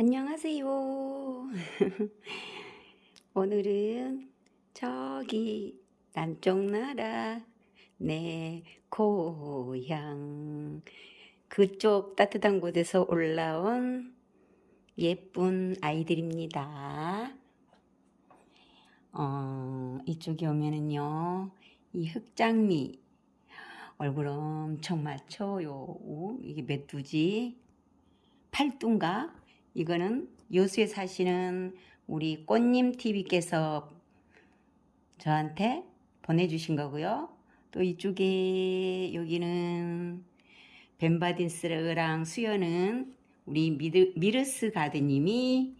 안녕하세요. 오늘은 저기 남쪽 나라 내 고향 그쪽 따뜻한 곳에서 올라온 예쁜 아이들입니다. 어, 이쪽에 오면은요, 이 흑장미 얼굴 엄청 맞춰요. 오, 이게 몇 두지? 팔두인가? 이거는 여수에 사시는 우리 꽃님 TV께서 저한테 보내주신 거고요. 또 이쪽에 여기는 벤바딘스랑 수연은 우리 미르, 미르스 가드님이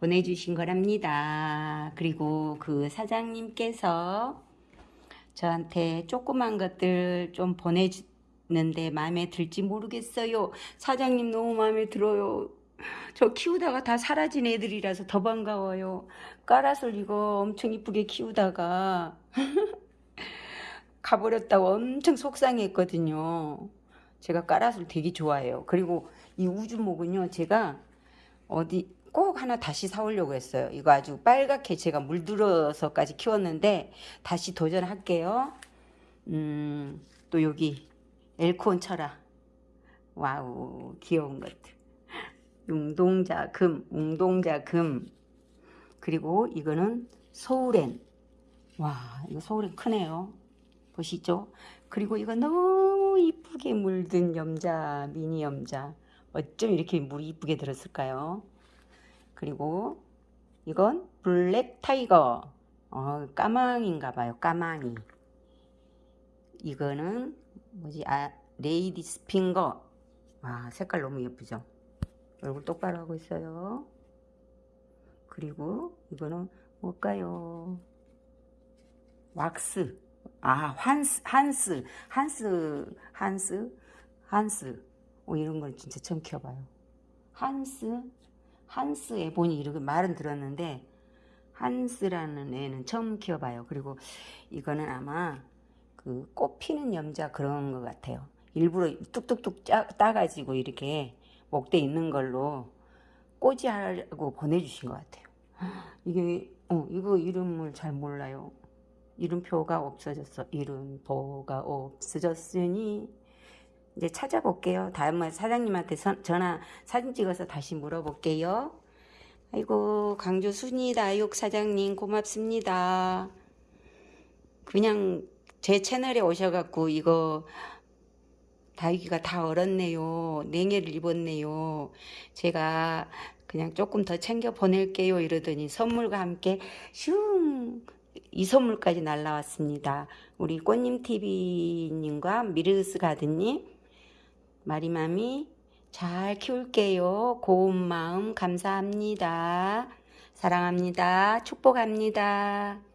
보내주신 거랍니다. 그리고 그 사장님께서 저한테 조그만 것들 좀 보내주는데 마음에 들지 모르겠어요. 사장님 너무 마음에 들어요. 저 키우다가 다 사라진 애들이라서 더 반가워요. 까라솔 이거 엄청 이쁘게 키우다가 가버렸다고 엄청 속상했거든요. 제가 까라솔 되게 좋아해요. 그리고 이 우주목은요, 제가 어디 꼭 하나 다시 사오려고 했어요. 이거 아주 빨갛게 제가 물들어서까지 키웠는데 다시 도전할게요. 음, 또 여기 엘콘 철화. 와우, 귀여운 것들. 웅동자 금, 웅동자 금. 그리고 이거는 소우렌. 와, 이거 소우렌 크네요. 보시죠? 그리고 이거 너무 이쁘게 물든 염자, 미니 염자. 어쩜 이렇게 물이 이쁘게 들었을까요? 그리고 이건 Black Tiger. 어, 까망인가 봐요. 까망이. 이거는 뭐지? 아, Lady's Finger. 와, 색깔 너무 예쁘죠? 얼굴 똑바로 하고 있어요. 그리고 이거는 뭘까요? 왁스. 아, 환스, 한스, 한스, 한스, 한스. 오, 이런 걸 진짜 처음 키워봐요. 한스, 한스 에보니 이렇게 말은 들었는데, 한스라는 애는 처음 키워봐요. 그리고 이거는 아마 그 꽃 피는 염자 그런 것 같아요. 일부러 뚝뚝뚝 짜, 따가지고 이렇게 목대 있는 걸로 꽂이하고 보내주신 것 같아요. 이게, 어, 이거 이름을 잘 몰라요. 이름표가 없어졌어. 이름표가 없어졌으니, 이제 찾아볼게요. 다음에 사장님한테 선, 전화, 사진 찍어서 다시 물어볼게요. 아이고, 강주 순이 다육 사장님 고맙습니다. 그냥 제 채널에 오셔갖고 이거 다육이가 다 얼었네요. 냉해를 입었네요. 제가 그냥 조금 더 챙겨 보낼게요. 이러더니 선물과 함께 슝! 이 선물까지 날라왔습니다. 우리 꽃님TV님과 미르스 가드님, 마리맘이 잘 키울게요. 고운 마음 감사합니다. 사랑합니다. 축복합니다.